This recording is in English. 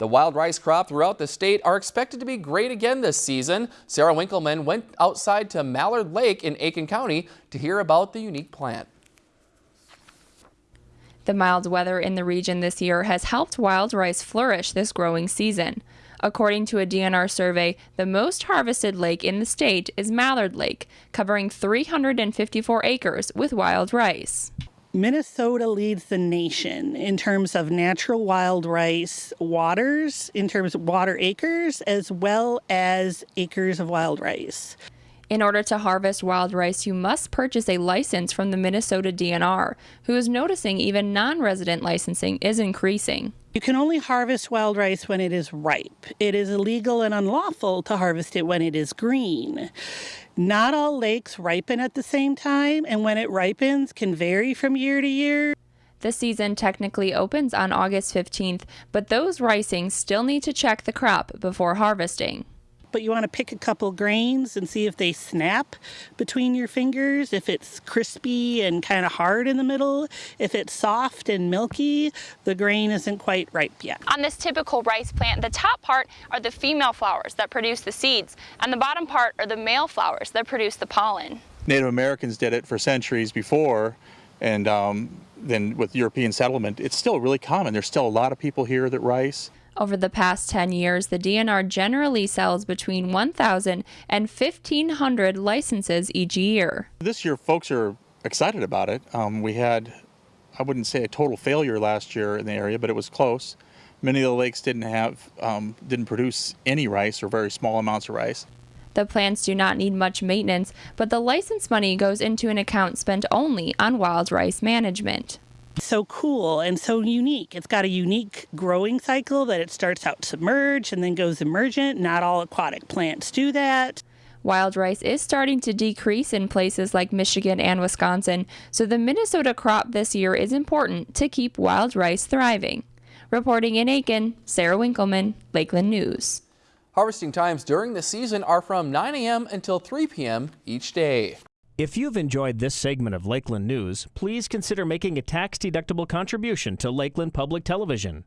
The wild rice crop throughout the state are expected to be great again this season. Sarah Winkleman went outside to Mallard Lake in Aitkin County to hear about the unique plant. The mild weather in the region this year has helped wild rice flourish this growing season. According to a DNR survey, the most harvested lake in the state is Mallard Lake, covering 354 acres with wild rice. Minnesota leads the nation in terms of natural wild rice waters, in terms of water acres, as well as acres of wild rice. In order to harvest wild rice, you must purchase a license from the Minnesota DNR, who is noticing even non resident licensing is increasing. You can only harvest wild rice when it is ripe. It is illegal and unlawful to harvest it when it is green. Not all lakes ripen at the same time, and when it ripens can vary from year to year. The season technically opens on August 15th, but those ricings still need to check the crop before harvesting but you want to pick a couple grains and see if they snap between your fingers, if it's crispy and kind of hard in the middle. If it's soft and milky, the grain isn't quite ripe yet. On this typical rice plant, the top part are the female flowers that produce the seeds, and the bottom part are the male flowers that produce the pollen. Native Americans did it for centuries before, and um, then with European settlement, it's still really common. There's still a lot of people here that rice. Over the past 10 years, the DNR generally sells between 1,000 and 1,500 licenses each year. This year, folks are excited about it. Um, we had, I wouldn't say a total failure last year in the area, but it was close. Many of the lakes didn't have, um, didn't produce any rice or very small amounts of rice. The plants do not need much maintenance, but the license money goes into an account spent only on wild rice management so cool and so unique. It's got a unique growing cycle that it starts out submerged and then goes emergent. Not all aquatic plants do that. Wild rice is starting to decrease in places like Michigan and Wisconsin, so the Minnesota crop this year is important to keep wild rice thriving. Reporting in Aitkin, Sarah Winkleman, Lakeland News. Harvesting times during the season are from 9 a.m. until 3 p.m. each day. If you've enjoyed this segment of Lakeland News, please consider making a tax-deductible contribution to Lakeland Public Television.